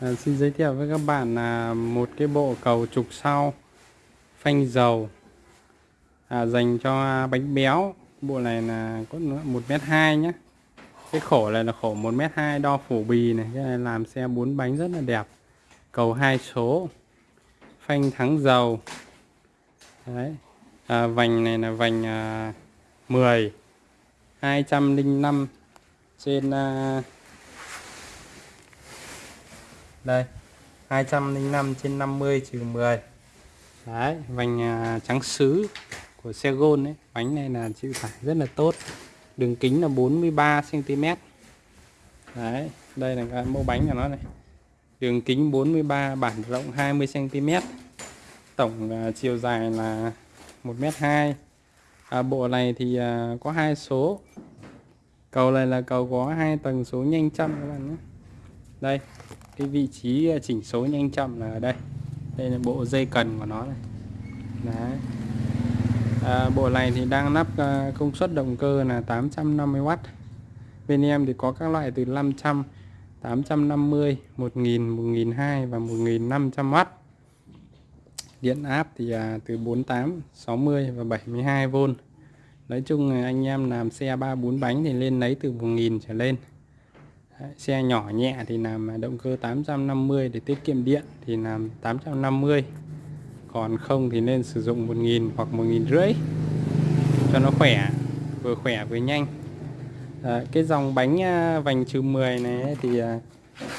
À, xin giới thiệu với các bạn là một cái bộ cầu trục sau phanh dầu à, dành cho bánh béo. Bộ này là có một mét hai nhé cái khổ này là khổ một mét hai đo phủ bì này cái này làm xe bốn bánh rất là đẹp. Cầu hai số phanh thắng dầu. Đấy. À, vành này là vành à, 10 205 trên à, đây 205 trên 50 trừ 10 đấy vành à, trắng sứ của xe Gôn đấy bánh này là chịu tải rất là tốt. Đường kính là 43 cm đấy đây là cái mẫu bánh của nó này. Đường kính 43 bản rộng 20 cm tổng à, chiều dài là 1m2 à, bộ này thì à, có hai số. Cầu này là cầu có hai tầng số nhanh chậm các bạn nhé. Đây cái vị trí ờ, chỉnh số nhanh chậm là ở đây. Đây là bộ dây cần của nó này. Đấy. À, bộ này thì đang lắp ờ, công suất động cơ là 850W bên em thì có các loại từ 500 850 1000 1002 và 1500W điện áp thì à, từ 48 60 và 72V Nói chung anh em làm xe 3 4 bánh thì lên lấy từ 1000 trở lên. Đấy, xe nhỏ nhẹ thì làm động cơ 850 để tiết kiệm điện thì làm 850 còn không thì nên sử dụng 1000 hoặc 1000 rưỡi cho nó khỏe vừa khỏe vừa nhanh. À, cái dòng bánh à, vành trừ 10 này thì à,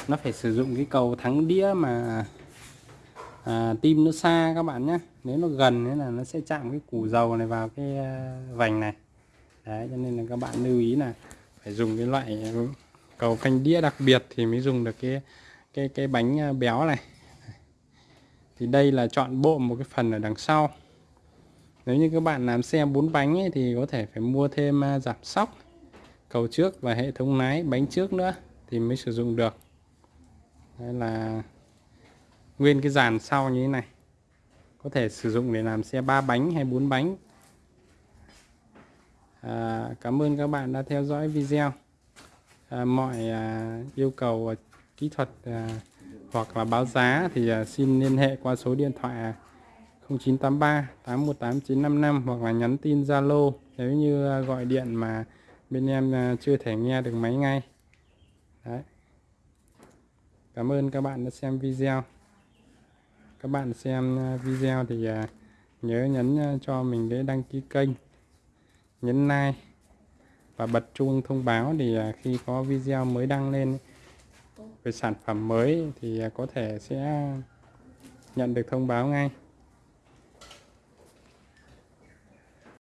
nó phải sử dụng cái cầu thắng đĩa mà à, tim nó xa các bạn nhé nếu nó gần thế là nó sẽ chạm cái củ dầu này vào cái à, vành này. Đấy cho nên là các bạn lưu ý là phải dùng cái loại ừ, cầu canh đĩa đặc biệt thì mới dùng được cái cái cái bánh à, béo này. Thì đây là chọn bộ một cái phần ở đằng sau. Nếu như các bạn làm xe bốn bánh ấy, thì có thể phải mua thêm à, giảm sóc cầu trước và hệ thống lái bánh trước nữa thì mới sử dụng được. Đây là nguyên cái dàn sau như thế này. Có thể sử dụng để làm xe ba bánh hay bốn bánh. À, cảm ơn các bạn đã theo dõi video. À, mọi à, yêu cầu à, kỹ thuật hoặc là báo giá thì xin liên hệ qua số điện thoại 0983 818 955 hoặc là nhắn tin Zalo. Nếu như gọi điện mà bên em chưa thể nghe được máy ngay. Đấy. Cảm ơn các bạn đã xem video. Các bạn xem video thì nhớ nhấn cho mình cái đăng ký kênh. Nhấn like và bật chuông thông báo thì khi có video mới đăng lên về sản phẩm mới thì có thể sẽ nhận được thông báo ngay